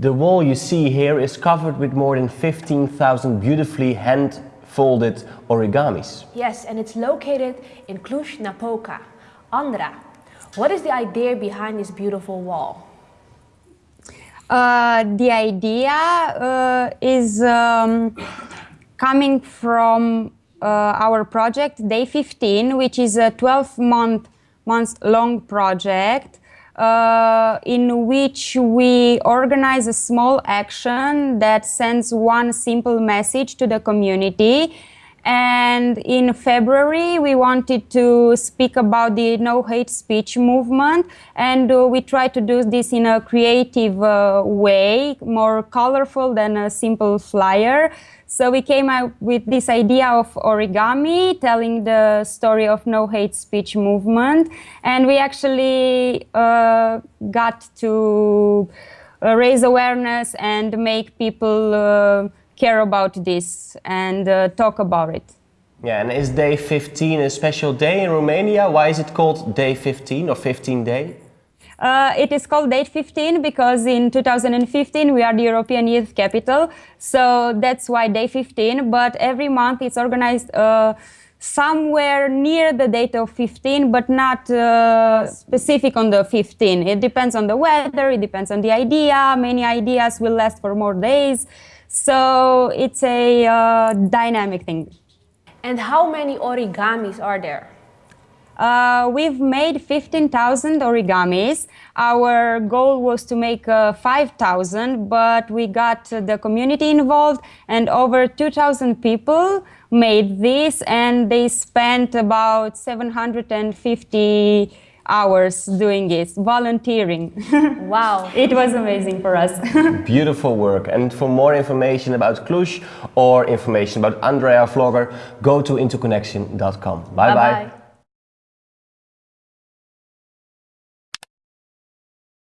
The wall you see here is covered with more than 15,000 beautifully hand-folded origamis. Yes, and it's located in Cluj-Napoca. Andra, what is the idea behind this beautiful wall? Uh, the idea uh, is um, coming from uh, our project Day 15, which is a 12 month months long project uh, in which we organize a small action that sends one simple message to the community and in February, we wanted to speak about the no hate speech movement. And uh, we tried to do this in a creative uh, way, more colorful than a simple flyer. So we came up with this idea of origami, telling the story of no hate speech movement. And we actually uh, got to uh, raise awareness and make people uh, care about this and uh, talk about it. Yeah, and is day 15 a special day in Romania? Why is it called day 15 or 15 day? Uh, it is called Date 15 because in 2015 we are the European Youth Capital, so that's why Day 15. But every month it's organized uh, somewhere near the date of 15, but not uh, specific on the 15. It depends on the weather, it depends on the idea. Many ideas will last for more days. So it's a uh, dynamic thing. And how many origamis are there? Uh, we've made 15,000 origamis. Our goal was to make uh, 5,000, but we got the community involved and over 2,000 people made this and they spent about 750 hours doing it, volunteering. Wow. it was amazing for us. Beautiful work. And for more information about Cluj or information about Andrea Vlogger, go to interconnection.com. Bye bye. bye, -bye.